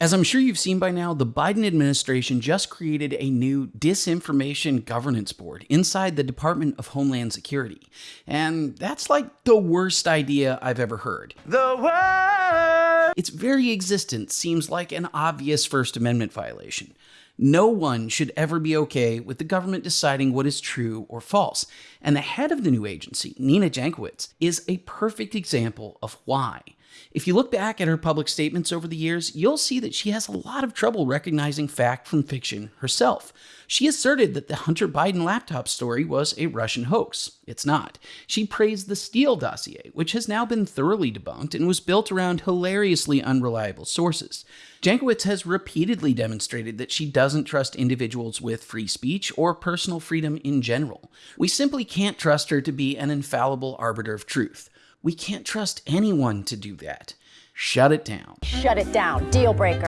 As I'm sure you've seen by now, the Biden administration just created a new disinformation governance board inside the Department of Homeland Security. And that's like the worst idea I've ever heard. The worst! Its very existence seems like an obvious First Amendment violation. No one should ever be okay with the government deciding what is true or false. And the head of the new agency, Nina Jankowicz, is a perfect example of why. If you look back at her public statements over the years, you'll see that she has a lot of trouble recognizing fact from fiction herself. She asserted that the Hunter Biden laptop story was a Russian hoax. It's not. She praised the Steele dossier, which has now been thoroughly debunked and was built around hilariously unreliable sources. Jankowicz has repeatedly demonstrated that she doesn't trust individuals with free speech or personal freedom in general. We simply can't trust her to be an infallible arbiter of truth. We can't trust anyone to do that. Shut it down. Shut it down. Deal breaker.